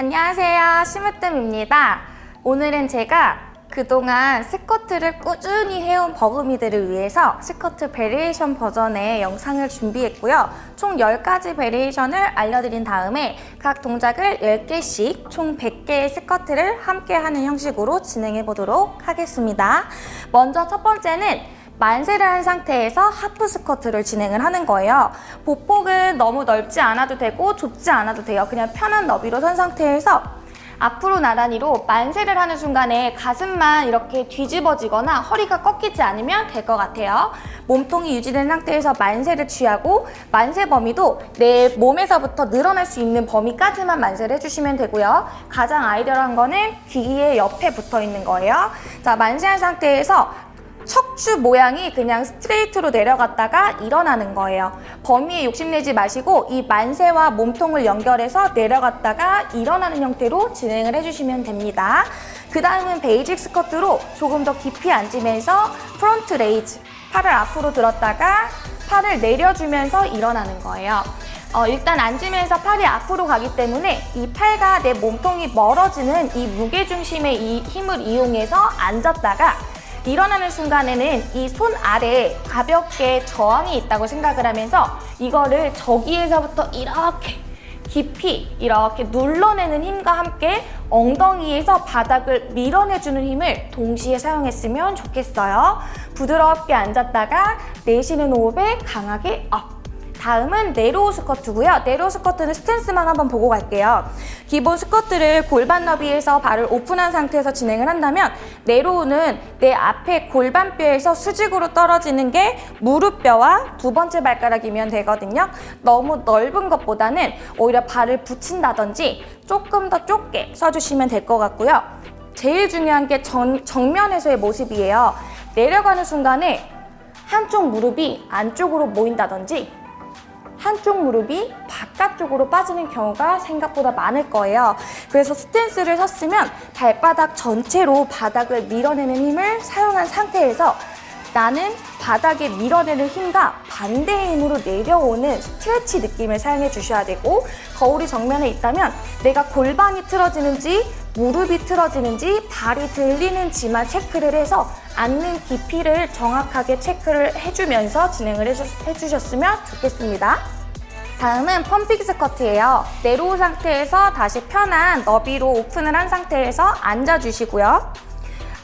안녕하세요. 심으뜸입니다. 오늘은 제가 그동안 스쿼트를 꾸준히 해온 버금이들을 위해서 스쿼트 variation 버전의 영상을 준비했고요. 총 10가지 variation을 알려드린 다음에 각 동작을 10개씩 총 100개의 스쿼트를 함께 하는 형식으로 진행해 보도록 하겠습니다. 먼저 첫 번째는 만세를 한 상태에서 half 스쿼트를 진행을 하는 거예요. 보폭은 너무 넓지 않아도 되고 좁지 않아도 돼요. 그냥 편한 너비로 선 상태에서 앞으로 나란히로 만세를 하는 순간에 가슴만 이렇게 뒤집어지거나 허리가 꺾이지 않으면 될 것 같아요. 몸통이 유지된 상태에서 만세를 취하고 만세 범위도 내 몸에서부터 늘어날 수 있는 범위까지만 만세를 해주시면 되고요. 가장 아이디어한 거는 귀의 옆에 붙어 있는 거예요. 자, 만세한 상태에서 척추 모양이 그냥 스트레이트로 내려갔다가 일어나는 거예요. 범위에 욕심내지 마시고 이 만세와 몸통을 연결해서 내려갔다가 일어나는 형태로 진행을 해주시면 됩니다. 그 다음은 basic 스쿼트로 조금 더 깊이 앉으면서 front raise, 팔을 앞으로 들었다가 팔을 내려주면서 일어나는 거예요. 어, 일단 앉으면서 팔이 앞으로 가기 때문에 이 팔과 내 몸통이 멀어지는 이 무게중심의 이 힘을 이용해서 앉았다가 일어나는 순간에는 이 손 아래에 가볍게 저항이 있다고 생각을 하면서 이거를 저기에서부터 이렇게 깊이 이렇게 눌러내는 힘과 함께 엉덩이에서 바닥을 밀어내주는 힘을 동시에 사용했으면 좋겠어요. 부드럽게 앉았다가 내쉬는 호흡에 강하게 up. 다음은 narrow 스쿼트고요. narrow 스쿼트는 스탠스만 한번 보고 갈게요. 기본 스쿼트를 골반 너비에서 발을 오픈한 상태에서 진행을 한다면 네로우는 내 앞에 골반뼈에서 수직으로 떨어지는 게 무릎뼈와 두 번째 발가락이면 되거든요. 너무 넓은 것보다는 오히려 발을 붙인다든지 조금 더 좁게 써주시면 될 것 같고요. 제일 중요한 게 정, 정면에서의 모습이에요. 내려가는 순간에 한쪽 무릎이 안쪽으로 모인다든지 한쪽 무릎이 바깥쪽으로 빠지는 경우가 생각보다 많을 거예요. 그래서 스탠스를 섰으면 발바닥 전체로 바닥을 밀어내는 힘을 사용한 상태에서 나는 바닥에 밀어내는 힘과 반대의 힘으로 내려오는 스트레치 느낌을 사용해 주셔야 되고 거울이 정면에 있다면 내가 골반이 틀어지는지 무릎이 틀어지는지 발이 들리는지만 체크를 해서 앉는 깊이를 정확하게 체크를 해주면서 진행을 해주셨으면 좋겠습니다. 다음은 pumping 스쿼트예요. narrow 상태에서 다시 편한 너비로 오픈을 한 상태에서 앉아주시고요.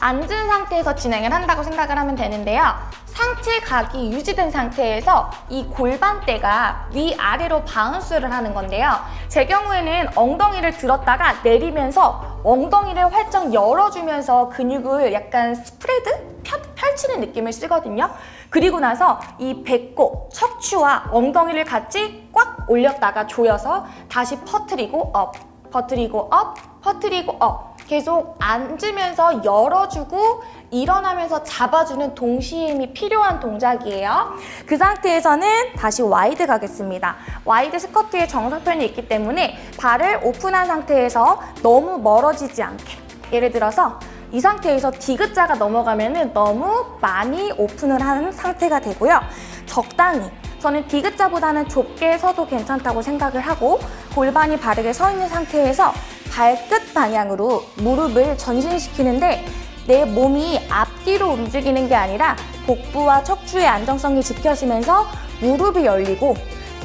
앉은 상태에서 진행을 한다고 생각을 하면 되는데요. 상체 각이 유지된 상태에서 이 골반대가 위아래로 bounce를 하는 건데요. 제 경우에는 엉덩이를 들었다가 내리면서 엉덩이를 활짝 열어주면서 근육을 약간 spread? 펼치는 느낌을 쓰거든요. 그리고 나서 이 배꼽, 척추와 엉덩이를 같이 꽉 올렸다가 조여서 다시 퍼트리고 up, 퍼트리고 up, 퍼트리고 up 계속 앉으면서 열어주고 일어나면서 잡아주는 동시에 힘이 필요한 동작이에요. 그 상태에서는 다시 wide 가겠습니다. wide 스쿼트의 정석편이 있기 때문에 발을 오픈한 상태에서 너무 멀어지지 않게 예를 들어서 이 상태에서 디귿자가 넘어가면 너무 많이 오픈을 한 상태가 되고요. 적당히 저는 디귿자보다는 좁게 서도 괜찮다고 생각을 하고 골반이 바르게 서 있는 상태에서 발끝 방향으로 무릎을 전신시키는데 내 몸이 앞뒤로 움직이는 게 아니라 복부와 척추의 안정성이 지켜지면서 무릎이 열리고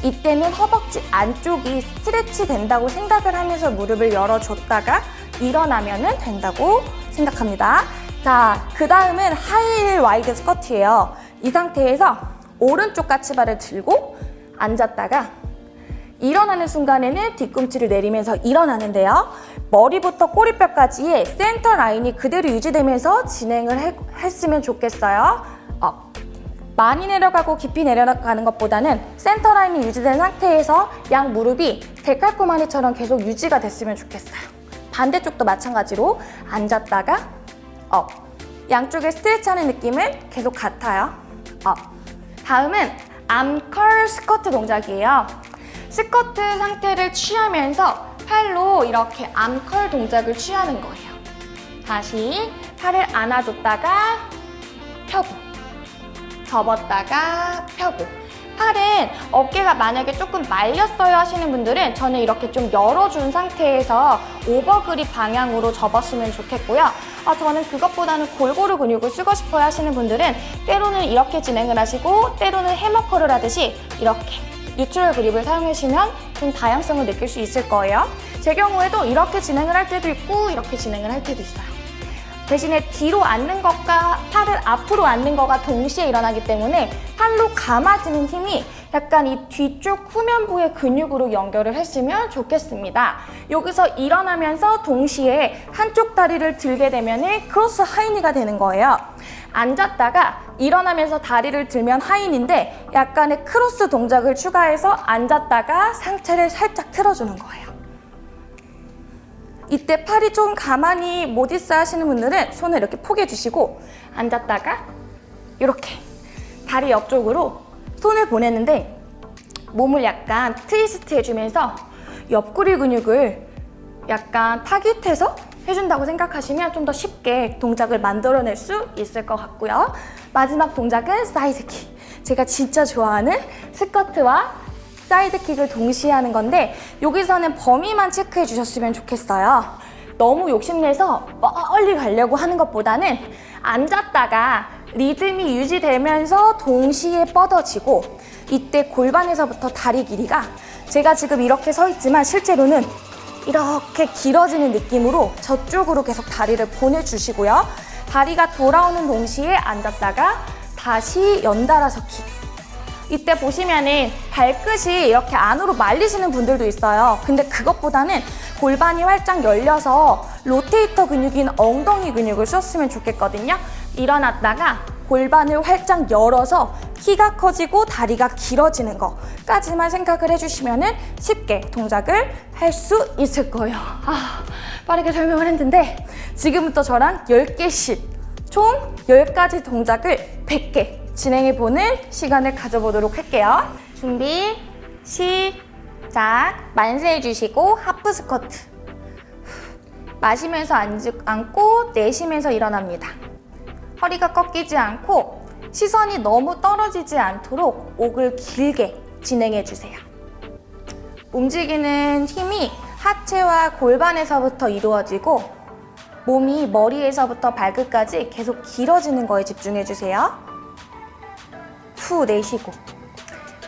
이때는 허벅지 안쪽이 스트레치 된다고 생각을 하면서 무릎을 열어줬다가 일어나면 된다고 생각합니다. 자, 그 다음은 하이힐 wide 스쿼트예요. 이 상태에서 오른쪽 까치발을 들고 앉았다가 일어나는 순간에는 뒤꿈치를 내리면서 일어나는데요. 머리부터 꼬리뼈까지의 센터 라인이 그대로 유지되면서 진행을 해, 했으면 좋겠어요. 어. 많이 내려가고 깊이 내려가는 것보다는 센터 라인이 유지된 상태에서 양 무릎이 데칼코마니처럼 계속 유지가 됐으면 좋겠어요. 반대쪽도 마찬가지로 앉았다가 up. 양쪽에 스트레치하는 느낌은 계속 같아요. up. 다음은 arm curl 스쿼트 동작이에요. 스쿼트 상태를 취하면서 팔로 이렇게 arm curl 동작을 취하는 거예요. 다시 팔을 안아줬다가 펴고 접었다가 펴고 팔은 어깨가 만약에 조금 말렸어요 하시는 분들은 저는 이렇게 좀 열어준 상태에서 오버그립 방향으로 접었으면 좋겠고요. 아, 저는 그것보다는 골고루 근육을 쓰고 싶어요 하시는 분들은 때로는 이렇게 진행을 하시고 때로는 해머커를 하듯이 이렇게 뉴트럴 그립을 사용하시면 좀 다양성을 느낄 수 있을 거예요. 제 경우에도 이렇게 진행을 할 때도 있고 이렇게 진행을 할 때도 있어요. 대신에 뒤로 앉는 것과 팔을 앞으로 앉는 것과 동시에 일어나기 때문에 팔로 감아지는 힘이 약간 이 뒤쪽 후면부의 근육으로 연결을 했으면 좋겠습니다. 여기서 일어나면서 동시에 한쪽 다리를 들게 되면 cross high knee가 되는 거예요. 앉았다가 일어나면서 다리를 들면 high knee인데 약간의 크로스 동작을 추가해서 앉았다가 상체를 살짝 틀어주는 거예요. 이때 팔이 좀 가만히 못 있어 하시는 분들은 손을 이렇게 포개 주시고 앉았다가 이렇게 다리 옆쪽으로 손을 보내는데 몸을 약간 트위스트 해주면서 옆구리 근육을 약간 타깃해서 해준다고 생각하시면 좀 더 쉽게 동작을 만들어낼 수 있을 것 같고요. 마지막 동작은 side kick. 제가 진짜 좋아하는 스쿼트와 side kick을 동시에 하는 건데 여기서는 범위만 체크해 주셨으면 좋겠어요. 너무 욕심내서 멀리 가려고 하는 것보다는 앉았다가 리듬이 유지되면서 동시에 뻗어지고 이때 골반에서부터 다리 길이가 제가 지금 이렇게 서 있지만 실제로는 이렇게 길어지는 느낌으로 저쪽으로 계속 다리를 보내주시고요. 다리가 돌아오는 동시에 앉았다가 다시 연달아서 킥. 이때 보시면은 발끝이 이렇게 안으로 말리시는 분들도 있어요. 근데 그것보다는 골반이 활짝 열려서 로테이터 근육인 엉덩이 근육을 썼으면 좋겠거든요. 일어났다가 골반을 활짝 열어서 키가 커지고 다리가 길어지는 것까지만 생각을 해주시면 쉽게 동작을 할 수 있을 거예요. 아, 빠르게 설명을 했는데 지금부터 저랑 10개씩 총 10가지 동작을 100개 진행해보는 시간을 가져보도록 할게요. 준비, 시작! 만세 해주시고 하프 스쿼트 마시면서 앉고 내쉬면서 일어납니다. 허리가 꺾이지 않고 시선이 너무 떨어지지 않도록 옥을 길게 진행해 주세요. 움직이는 힘이 하체와 골반에서부터 이루어지고 몸이 머리에서부터 발끝까지 계속 길어지는 거에 집중해 주세요. 후 내쉬고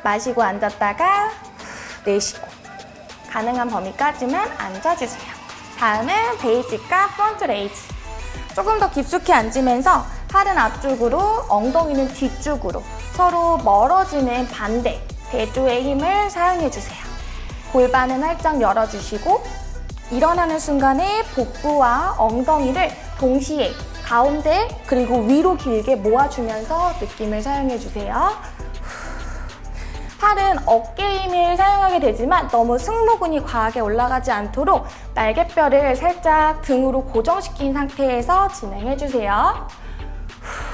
마시고 앉았다가 후 내쉬고 가능한 범위까지만 앉아주세요. 다음은 basic과 front raise 조금 더 깊숙이 앉으면서 팔은 앞쪽으로, 엉덩이는 뒤쪽으로 서로 멀어지는 반대 대조의 힘을 사용해주세요. 골반은 활짝 열어주시고 일어나는 순간에 복부와 엉덩이를 동시에 가운데 그리고 위로 길게 모아주면서 느낌을 사용해주세요. 팔은 어깨 힘을 사용하게 되지만 너무 승모근이 과하게 올라가지 않도록 날개뼈를 살짝 등으로 고정시킨 상태에서 진행해주세요.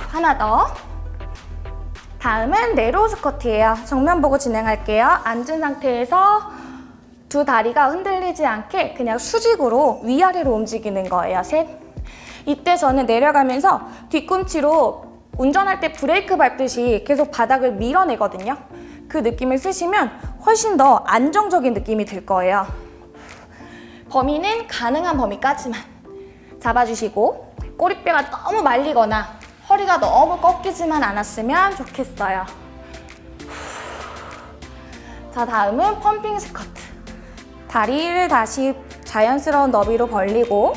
하나 더. 다음은 네로우 스쿼트예요. 정면 보고 진행할게요. 앉은 상태에서 두 다리가 흔들리지 않게 그냥 수직으로 위아래로 움직이는 거예요. 셋. 이때 저는 내려가면서 뒤꿈치로 운전할 때 브레이크 밟듯이 계속 바닥을 밀어내거든요. 그 느낌을 쓰시면 훨씬 더 안정적인 느낌이 들 거예요. 범위는 가능한 범위까지만 잡아주시고 꼬리뼈가 너무 말리거나 허리가 너무 꺾이지만 않았으면 좋겠어요. 자, 다음은 펌핑 스쿼트. 다리를 다시 자연스러운 너비로 벌리고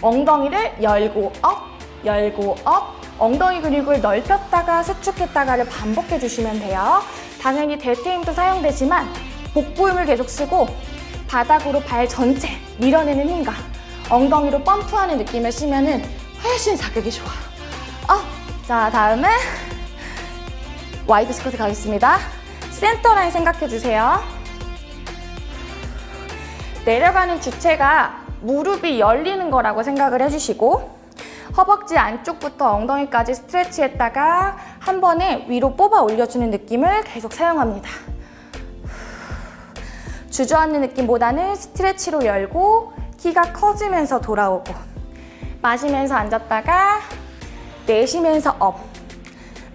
엉덩이를 열고 up, 열고 up, 엉덩이 근육을 넓혔다가 수축했다가를 반복해 주시면 돼요. 당연히 delt 힘도 사용되지만 복부 힘을 계속 쓰고 바닥으로 발 전체 밀어내는 힘과 엉덩이로 펌프하는 느낌을 쓰면 훨씬 자극이 좋아요. 어, 자 다음은 wide 스쿼트 가겠습니다. 센터 라인 생각해 주세요. 내려가는 주체가 무릎이 열리는 거라고 생각을 해주시고 허벅지 안쪽부터 엉덩이까지 스트레치했다가 한 번에 위로 뽑아 올려주는 느낌을 계속 사용합니다. 주저앉는 느낌보다는 스트레치로 열고 키가 커지면서 돌아오고 마시면서 앉았다가 내쉬면서 up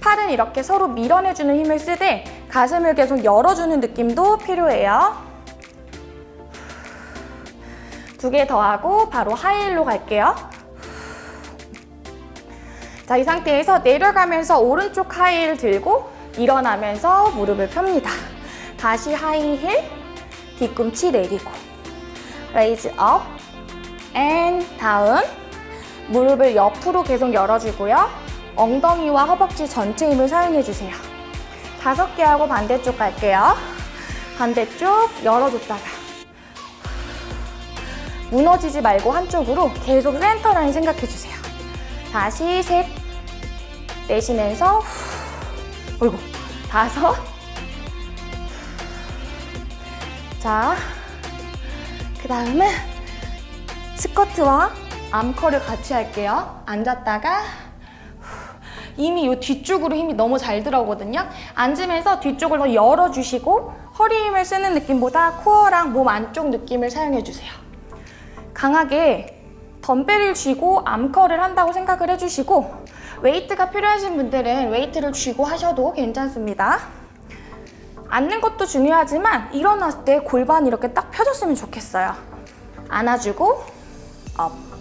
팔은 이렇게 서로 밀어내주는 힘을 쓰되 가슴을 계속 열어주는 느낌도 필요해요. 두 개 더 하고 바로 하이힐로 갈게요. 자, 이 상태에서 내려가면서 오른쪽 하이힐 들고 일어나면서 무릎을 폅니다. 다시 하이힐, 뒤꿈치 내리고 raise up, and down 무릎을 옆으로 계속 열어주고요. 엉덩이와 허벅지 전체 힘을 사용해주세요. 다섯 개 하고 반대쪽 갈게요. 반대쪽 열어줬다가 무너지지 말고 한쪽으로 계속 센터 라인 생각해주세요. 다시 셋 내쉬면서 후. 어이구 다섯 자, 그 다음은 스쿼트와 arm curl을 같이 할게요. 앉았다가 이미 이 뒤쪽으로 힘이 너무 잘 들어오거든요. 앉으면서 뒤쪽을 더 열어주시고 허리 힘을 쓰는 느낌보다 코어랑 몸 안쪽 느낌을 사용해주세요. 강하게 덤벨을 쥐고 arm curl을 한다고 생각을 해주시고 웨이트가 필요하신 분들은 웨이트를 쥐고 하셔도 괜찮습니다. 앉는 것도 중요하지만 일어났을 때 골반이 이렇게 딱 펴졌으면 좋겠어요. 안아주고 up.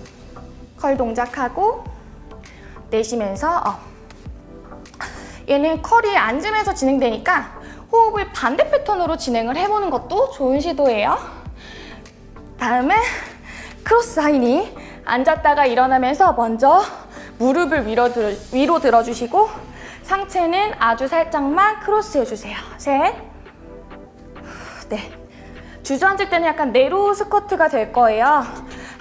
Curl 동작하고 내쉬면서 up. 얘는 curl이 앉으면서 진행되니까 호흡을 반대 패턴으로 진행을 해보는 것도 좋은 시도예요. 다음은 cross high knee 앉았다가 일어나면서 먼저 무릎을 위로, 들, 위로 들어주시고 상체는 아주 살짝만 크로스 해주세요. 셋, 넷. 주저앉을 때는 약간 narrow 스쿼트가 될 거예요.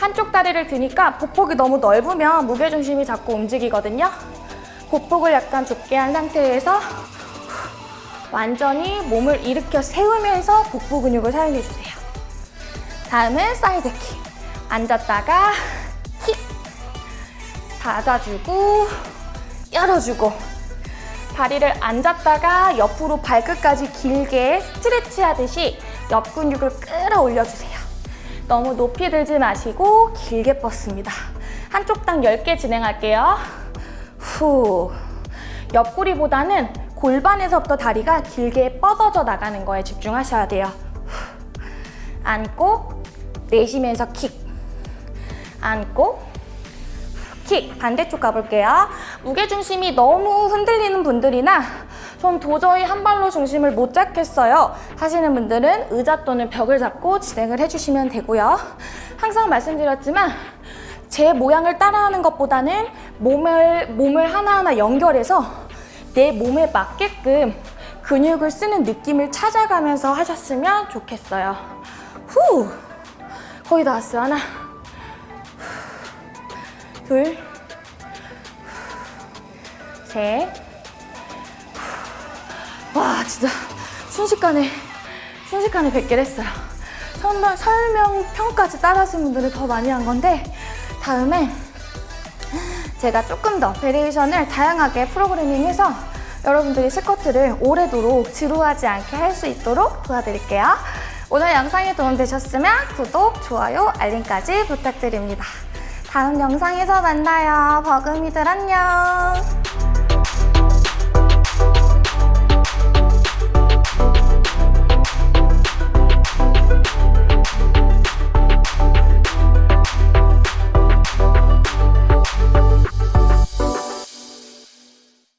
한쪽 다리를 드니까 보폭이 너무 넓으면 무게중심이 자꾸 움직이거든요. 보폭을 약간 좁게 한 상태에서 완전히 몸을 일으켜 세우면서 복부 근육을 사용해주세요. 다음은 side kick. 앉았다가 킥. 닫아주고 열어주고 다리를 앉았다가 옆으로 발끝까지 길게 스트레치 하듯이 옆 근육을 끌어올려주세요. 너무 높이 들지 마시고 길게 뻗습니다. 한쪽 당 10개 진행할게요. 후. 옆구리보다는 골반에서부터 다리가 길게 뻗어져 나가는 거에 집중하셔야 돼요. 후. 안고 내쉬면서 킥. 안고 킥 반대쪽 가볼게요. 무게중심이 너무 흔들리는 분들이나 전 도저히 한 발로 중심을 못 잡겠어요 하시는 분들은 의자 또는 벽을 잡고 진행을 해주시면 되고요. 항상 말씀드렸지만 제 모양을 따라하는 것보다는 몸을, 몸을 하나하나 연결해서 내 몸에 맞게끔 근육을 쓰는 느낌을 찾아가면서 하셨으면 좋겠어요. 후! 거의 다 왔어요. 하나, 둘, 셋. 와, 진짜 순식간에, 순식간에 100개를 했어요. 설명, 설명평까지 따라하신 분들은 더 많이 한 건데, 다음에 제가 조금 더 variation을 다양하게 프로그래밍해서 여러분들이 스쿼트를 오래도록 지루하지 않게 할 수 있도록 도와드릴게요. 오늘 영상이 도움되셨으면 구독, 좋아요, 알림까지 부탁드립니다. 다음 영상에서 만나요. 버금이들 안녕.